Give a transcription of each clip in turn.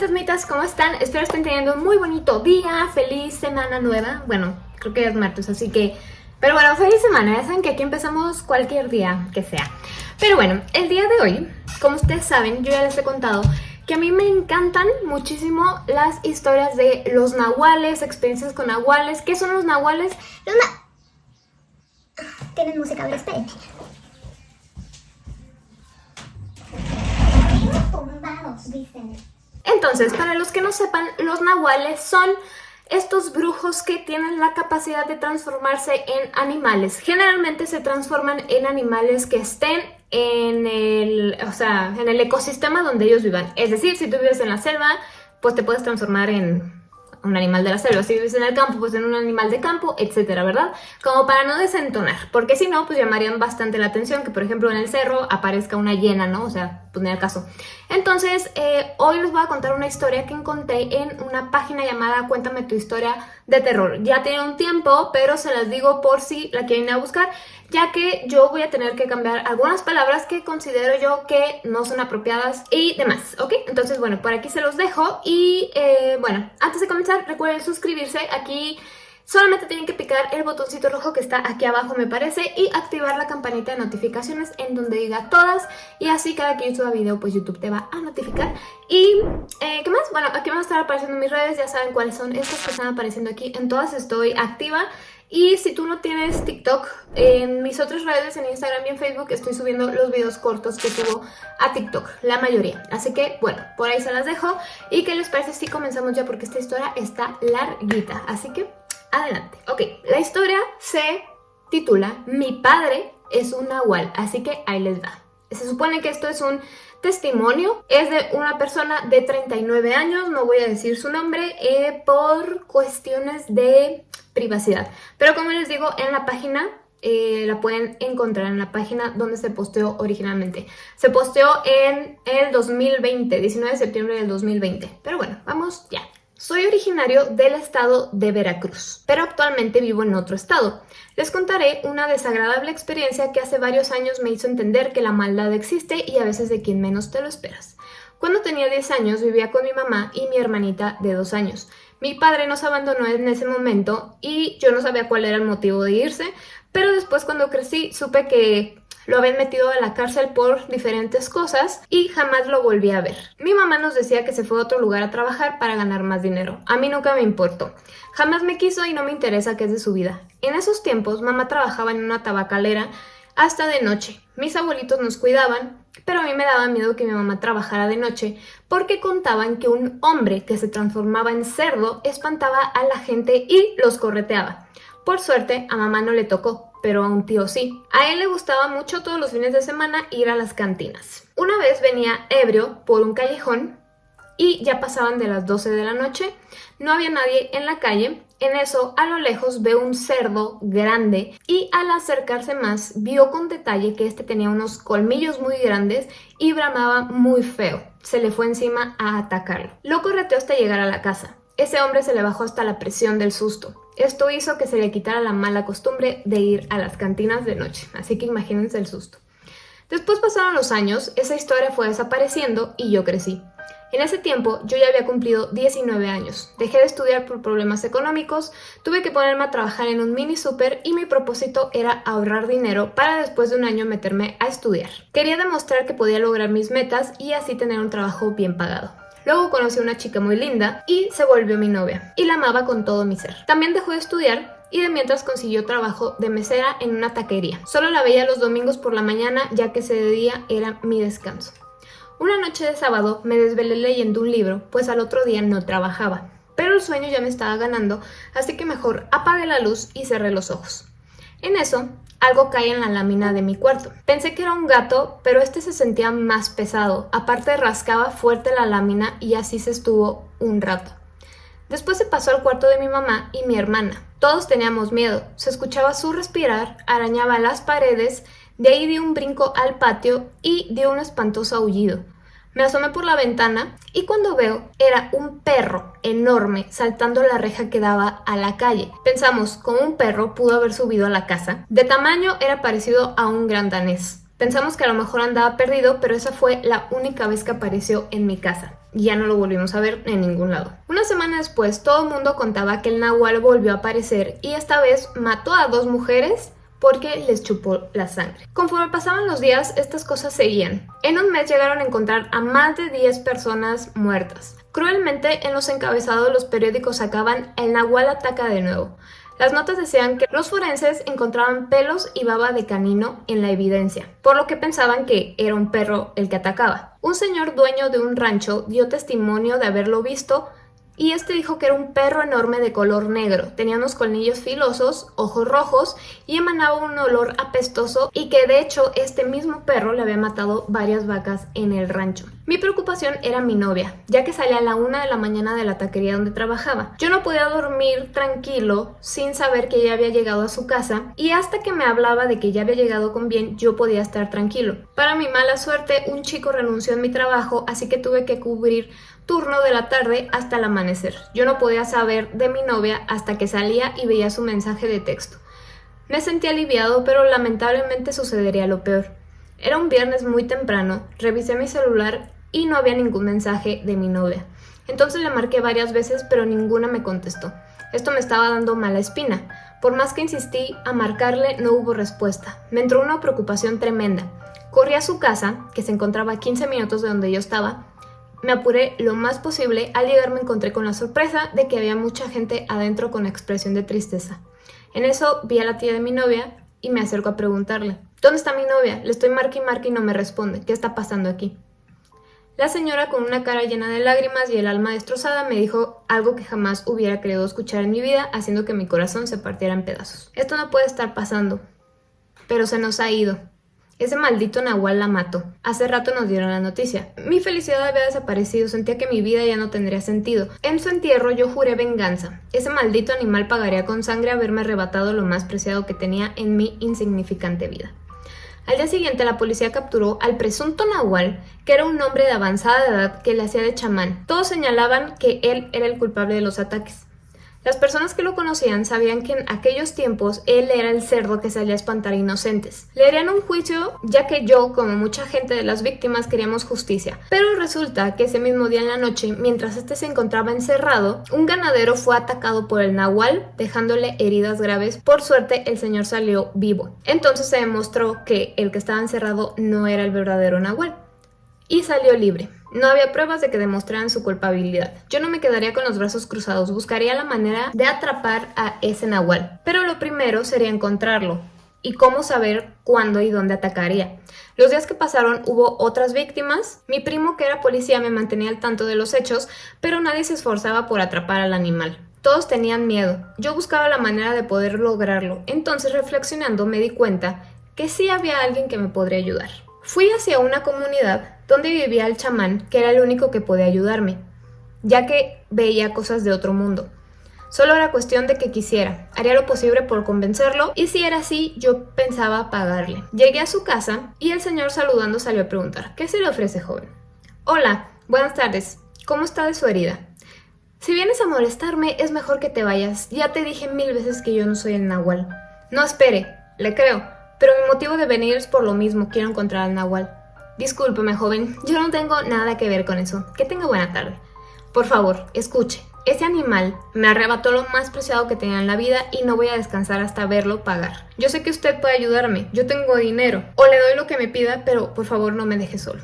fantasmitas, ¿cómo están? Espero estén teniendo un muy bonito día, feliz semana nueva. Bueno, creo que es martes, así que... Pero bueno, feliz semana, ya saben que aquí empezamos cualquier día que sea. Pero bueno, el día de hoy, como ustedes saben, yo ya les he contado que a mí me encantan muchísimo las historias de los nahuales, experiencias con nahuales. ¿Qué son los nahuales? Los na... Tienen música, a ver, espérenme. Tumbados, dicen. Entonces, para los que no sepan, los nahuales son estos brujos que tienen la capacidad de transformarse en animales. Generalmente se transforman en animales que estén en el, o sea, en el ecosistema donde ellos vivan. Es decir, si tú vives en la selva, pues te puedes transformar en un animal de la selva. Si vives en el campo, pues en un animal de campo, etcétera, ¿verdad? Como para no desentonar, porque si no, pues llamarían bastante la atención que, por ejemplo, en el cerro aparezca una hiena, ¿no? O sea, pues el caso. Entonces, eh, hoy les voy a contar una historia que encontré en una página llamada Cuéntame tu historia de terror. Ya tiene un tiempo, pero se las digo por si la quieren ir a buscar, ya que yo voy a tener que cambiar algunas palabras que considero yo que no son apropiadas y demás, ¿ok? Entonces, bueno, por aquí se los dejo y, eh, bueno, antes de comenzar, recuerden suscribirse aquí Solamente tienen que picar el botoncito rojo que está aquí abajo me parece y activar la campanita de notificaciones en donde diga todas y así cada que yo suba video pues YouTube te va a notificar. Y eh, ¿qué más? Bueno, aquí van a estar apareciendo mis redes, ya saben cuáles son estas que están apareciendo aquí, en todas estoy activa. Y si tú no tienes TikTok, en mis otras redes, en Instagram y en Facebook, estoy subiendo los videos cortos que subo a TikTok, la mayoría. Así que, bueno, por ahí se las dejo. ¿Y qué les parece si comenzamos ya? Porque esta historia está larguita. Así que adelante. Ok, la historia se titula Mi padre es un nahual, así que ahí les va. Se supone que esto es un testimonio, es de una persona de 39 años, no voy a decir su nombre, eh, por cuestiones de privacidad. Pero como les digo, en la página eh, la pueden encontrar en la página donde se posteó originalmente. Se posteó en el 2020, 19 de septiembre del 2020. Pero bueno, vamos ya. Soy originario del estado de Veracruz, pero actualmente vivo en otro estado. Les contaré una desagradable experiencia que hace varios años me hizo entender que la maldad existe y a veces de quien menos te lo esperas. Cuando tenía 10 años vivía con mi mamá y mi hermanita de 2 años. Mi padre nos abandonó en ese momento y yo no sabía cuál era el motivo de irse, pero después cuando crecí supe que lo habían metido a la cárcel por diferentes cosas y jamás lo volví a ver. Mi mamá nos decía que se fue a otro lugar a trabajar para ganar más dinero. A mí nunca me importó. Jamás me quiso y no me interesa qué es de su vida. En esos tiempos, mamá trabajaba en una tabacalera hasta de noche. Mis abuelitos nos cuidaban, pero a mí me daba miedo que mi mamá trabajara de noche porque contaban que un hombre que se transformaba en cerdo espantaba a la gente y los correteaba. Por suerte, a mamá no le tocó, pero a un tío sí. A él le gustaba mucho todos los fines de semana ir a las cantinas. Una vez venía ebrio por un callejón y ya pasaban de las 12 de la noche, no había nadie en la calle, en eso a lo lejos ve un cerdo grande y al acercarse más vio con detalle que este tenía unos colmillos muy grandes y bramaba muy feo. Se le fue encima a atacarlo. Lo correteó hasta llegar a la casa. Ese hombre se le bajó hasta la presión del susto. Esto hizo que se le quitara la mala costumbre de ir a las cantinas de noche, así que imagínense el susto. Después pasaron los años, esa historia fue desapareciendo y yo crecí. En ese tiempo yo ya había cumplido 19 años, dejé de estudiar por problemas económicos, tuve que ponerme a trabajar en un mini super y mi propósito era ahorrar dinero para después de un año meterme a estudiar. Quería demostrar que podía lograr mis metas y así tener un trabajo bien pagado. Luego conocí a una chica muy linda y se volvió mi novia, y la amaba con todo mi ser. También dejó de estudiar y de mientras consiguió trabajo de mesera en una taquería. Solo la veía los domingos por la mañana ya que ese día era mi descanso. Una noche de sábado me desvelé leyendo un libro, pues al otro día no trabajaba. Pero el sueño ya me estaba ganando, así que mejor apagué la luz y cerré los ojos. En eso, algo cae en la lámina de mi cuarto. Pensé que era un gato, pero este se sentía más pesado. Aparte rascaba fuerte la lámina y así se estuvo un rato. Después se pasó al cuarto de mi mamá y mi hermana. Todos teníamos miedo. Se escuchaba su respirar, arañaba las paredes, de ahí dio un brinco al patio y dio un espantoso aullido. Me asomé por la ventana y cuando veo era un perro enorme saltando la reja que daba a la calle. Pensamos, ¿cómo un perro pudo haber subido a la casa? De tamaño era parecido a un gran danés. Pensamos que a lo mejor andaba perdido, pero esa fue la única vez que apareció en mi casa. ya no lo volvimos a ver en ningún lado. Una semana después, todo el mundo contaba que el nahual volvió a aparecer y esta vez mató a dos mujeres porque les chupó la sangre. Conforme pasaban los días, estas cosas seguían. En un mes llegaron a encontrar a más de 10 personas muertas. Cruelmente, en los encabezados los periódicos sacaban el Nahual ataca de nuevo. Las notas decían que los forenses encontraban pelos y baba de canino en la evidencia, por lo que pensaban que era un perro el que atacaba. Un señor dueño de un rancho dio testimonio de haberlo visto y este dijo que era un perro enorme de color negro, tenía unos colmillos filosos, ojos rojos y emanaba un olor apestoso y que de hecho este mismo perro le había matado varias vacas en el rancho. Mi preocupación era mi novia, ya que salía a la una de la mañana de la taquería donde trabajaba. Yo no podía dormir tranquilo sin saber que ella había llegado a su casa y hasta que me hablaba de que ya había llegado con bien yo podía estar tranquilo. Para mi mala suerte un chico renunció en mi trabajo así que tuve que cubrir turno de la tarde hasta el amanecer. Yo no podía saber de mi novia hasta que salía y veía su mensaje de texto. Me sentí aliviado, pero lamentablemente sucedería lo peor. Era un viernes muy temprano, revisé mi celular y no había ningún mensaje de mi novia. Entonces le marqué varias veces, pero ninguna me contestó. Esto me estaba dando mala espina. Por más que insistí a marcarle, no hubo respuesta. Me entró una preocupación tremenda. Corrí a su casa, que se encontraba a 15 minutos de donde yo estaba, me apuré lo más posible, al llegar me encontré con la sorpresa de que había mucha gente adentro con expresión de tristeza. En eso vi a la tía de mi novia y me acerco a preguntarle, ¿dónde está mi novia? Le estoy marca y y no me responde, ¿qué está pasando aquí? La señora con una cara llena de lágrimas y el alma destrozada me dijo algo que jamás hubiera querido escuchar en mi vida, haciendo que mi corazón se partiera en pedazos. Esto no puede estar pasando, pero se nos ha ido. Ese maldito Nahual la mató. Hace rato nos dieron la noticia. Mi felicidad había desaparecido, sentía que mi vida ya no tendría sentido. En su entierro yo juré venganza. Ese maldito animal pagaría con sangre haberme arrebatado lo más preciado que tenía en mi insignificante vida. Al día siguiente la policía capturó al presunto Nahual, que era un hombre de avanzada edad que le hacía de chamán. Todos señalaban que él era el culpable de los ataques. Las personas que lo conocían sabían que en aquellos tiempos él era el cerdo que salía a espantar inocentes. Le harían un juicio ya que yo, como mucha gente de las víctimas, queríamos justicia. Pero resulta que ese mismo día en la noche, mientras este se encontraba encerrado, un ganadero fue atacado por el nahual, dejándole heridas graves. Por suerte, el señor salió vivo. Entonces se demostró que el que estaba encerrado no era el verdadero nahual. Y salió libre. No había pruebas de que demostraran su culpabilidad. Yo no me quedaría con los brazos cruzados, buscaría la manera de atrapar a ese nahual. Pero lo primero sería encontrarlo y cómo saber cuándo y dónde atacaría. Los días que pasaron hubo otras víctimas. Mi primo, que era policía, me mantenía al tanto de los hechos, pero nadie se esforzaba por atrapar al animal. Todos tenían miedo. Yo buscaba la manera de poder lograrlo. Entonces, reflexionando, me di cuenta que sí había alguien que me podría ayudar. Fui hacia una comunidad donde vivía el chamán, que era el único que podía ayudarme, ya que veía cosas de otro mundo. Solo era cuestión de que quisiera. Haría lo posible por convencerlo y si era así, yo pensaba pagarle. Llegué a su casa y el señor saludando salió a preguntar, ¿qué se le ofrece, joven? Hola, buenas tardes. ¿Cómo está de su herida? Si vienes a molestarme, es mejor que te vayas. Ya te dije mil veces que yo no soy el Nahual. No espere, le creo, pero mi motivo de venir es por lo mismo, quiero encontrar al Nahual. Discúlpeme, joven, yo no tengo nada que ver con eso. Que tenga buena tarde. Por favor, escuche. Ese animal me arrebató lo más preciado que tenía en la vida y no voy a descansar hasta verlo pagar. Yo sé que usted puede ayudarme, yo tengo dinero, o le doy lo que me pida, pero por favor no me deje solo.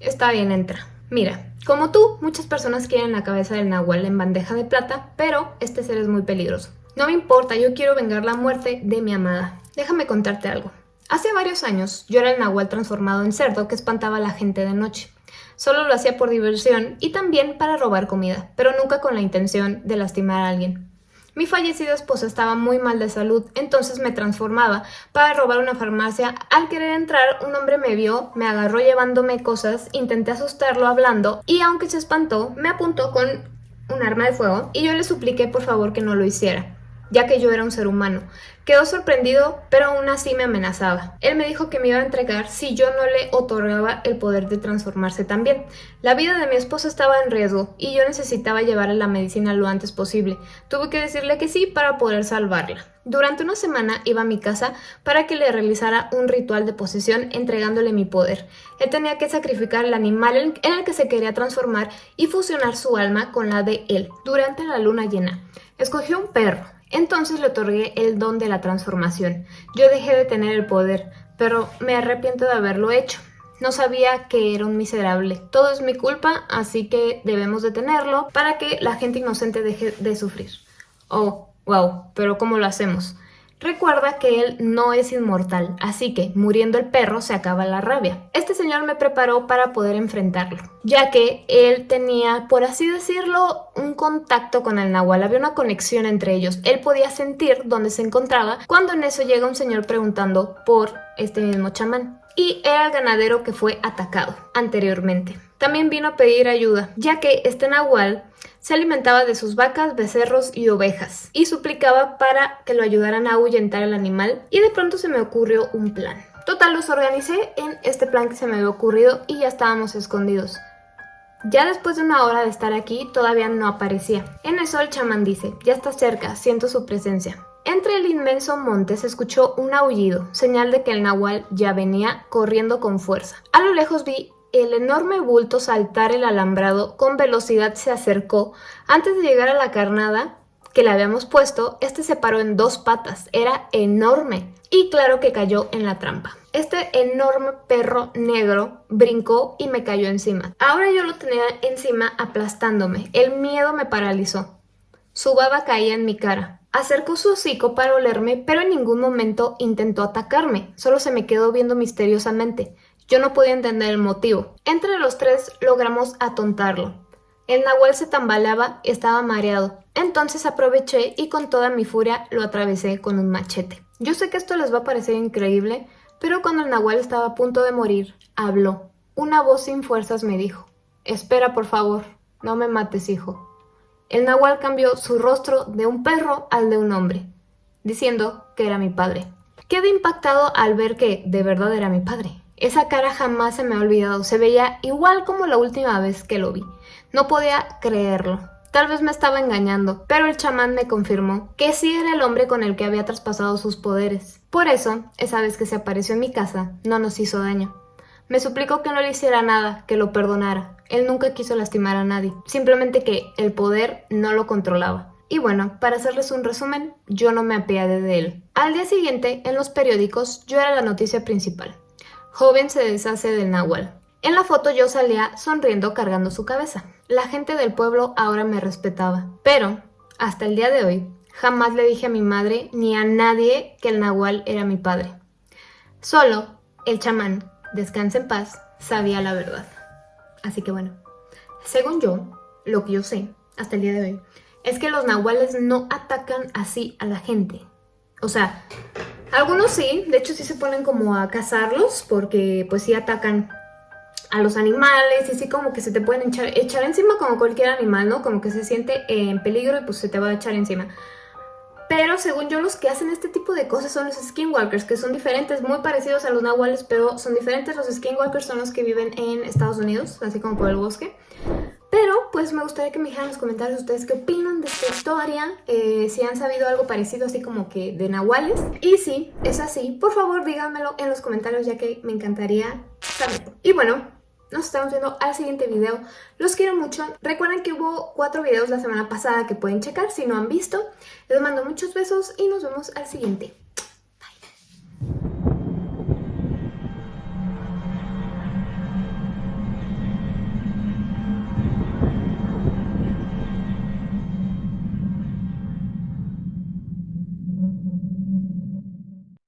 Está bien, entra. Mira, como tú, muchas personas quieren la cabeza del nahual en bandeja de plata, pero este ser es muy peligroso. No me importa, yo quiero vengar la muerte de mi amada. Déjame contarte algo. Hace varios años yo era el nahual transformado en cerdo que espantaba a la gente de noche. Solo lo hacía por diversión y también para robar comida, pero nunca con la intención de lastimar a alguien. Mi fallecida esposa estaba muy mal de salud, entonces me transformaba para robar una farmacia. Al querer entrar, un hombre me vio, me agarró llevándome cosas, intenté asustarlo hablando y aunque se espantó, me apuntó con un arma de fuego y yo le supliqué por favor que no lo hiciera. Ya que yo era un ser humano. Quedó sorprendido, pero aún así me amenazaba. Él me dijo que me iba a entregar si yo no le otorgaba el poder de transformarse también. La vida de mi esposa estaba en riesgo y yo necesitaba llevarle la medicina lo antes posible. Tuve que decirle que sí para poder salvarla. Durante una semana iba a mi casa para que le realizara un ritual de posesión entregándole mi poder. Él tenía que sacrificar el animal en el que se quería transformar y fusionar su alma con la de él durante la luna llena. Escogió un perro, entonces le otorgué el don de la transformación. Yo dejé de tener el poder, pero me arrepiento de haberlo hecho. No sabía que era un miserable. Todo es mi culpa, así que debemos detenerlo para que la gente inocente deje de sufrir. Oh, wow, pero ¿cómo lo hacemos? Recuerda que él no es inmortal, así que muriendo el perro se acaba la rabia. Este señor me preparó para poder enfrentarlo, ya que él tenía, por así decirlo, un contacto con el nahual, había una conexión entre ellos. Él podía sentir dónde se encontraba cuando en eso llega un señor preguntando por este mismo chamán. Y era el ganadero que fue atacado anteriormente. También vino a pedir ayuda, ya que este nahual se alimentaba de sus vacas, becerros y ovejas, y suplicaba para que lo ayudaran a ahuyentar al animal, y de pronto se me ocurrió un plan. Total, los organicé en este plan que se me había ocurrido y ya estábamos escondidos. Ya después de una hora de estar aquí, todavía no aparecía. En eso el chamán dice, ya está cerca, siento su presencia. Entre el inmenso monte se escuchó un aullido, señal de que el nahual ya venía corriendo con fuerza. A lo lejos vi el enorme bulto saltar el alambrado con velocidad se acercó. Antes de llegar a la carnada que le habíamos puesto, este se paró en dos patas. Era enorme. Y claro que cayó en la trampa. Este enorme perro negro brincó y me cayó encima. Ahora yo lo tenía encima aplastándome. El miedo me paralizó. Su baba caía en mi cara. Acercó su hocico para olerme, pero en ningún momento intentó atacarme. Solo se me quedó viendo misteriosamente. Yo no podía entender el motivo. Entre los tres logramos atontarlo. El nahual se tambaleaba y estaba mareado. Entonces aproveché y con toda mi furia lo atravesé con un machete. Yo sé que esto les va a parecer increíble, pero cuando el nahual estaba a punto de morir, habló. Una voz sin fuerzas me dijo, espera por favor, no me mates hijo. El nahual cambió su rostro de un perro al de un hombre, diciendo que era mi padre. Quedé impactado al ver que de verdad era mi padre. Esa cara jamás se me ha olvidado, se veía igual como la última vez que lo vi. No podía creerlo. Tal vez me estaba engañando, pero el chamán me confirmó que sí era el hombre con el que había traspasado sus poderes. Por eso, esa vez que se apareció en mi casa, no nos hizo daño. Me suplicó que no le hiciera nada, que lo perdonara. Él nunca quiso lastimar a nadie, simplemente que el poder no lo controlaba. Y bueno, para hacerles un resumen, yo no me apiadé de él. Al día siguiente, en los periódicos, yo era la noticia principal. Joven se deshace del náhuatl. En la foto yo salía sonriendo cargando su cabeza. La gente del pueblo ahora me respetaba. Pero, hasta el día de hoy, jamás le dije a mi madre ni a nadie que el nahual era mi padre. Solo el chamán, descansa en paz, sabía la verdad. Así que bueno, según yo, lo que yo sé hasta el día de hoy, es que los nahuales no atacan así a la gente. O sea, algunos sí, de hecho sí se ponen como a cazarlos porque pues sí atacan a los animales y sí como que se te pueden echar, encima como cualquier animal, ¿no? Como que se siente en peligro y pues se te va a echar encima. Pero según yo los que hacen este tipo de cosas son los skinwalkers, que son diferentes, muy parecidos a los nahuales, pero son diferentes. Los skinwalkers son los que viven en Estados Unidos, así como por el bosque. Pero pues me gustaría que me dijeran en los comentarios ustedes qué opinan de esta historia, eh, si han sabido algo parecido así como que de nahuales. Y si es así, por favor díganmelo en los comentarios ya que me encantaría saberlo. Y bueno, nos estamos viendo al siguiente video. Los quiero mucho. Recuerden que hubo cuatro videos la semana pasada que pueden checar si no han visto. Les mando muchos besos y nos vemos al siguiente.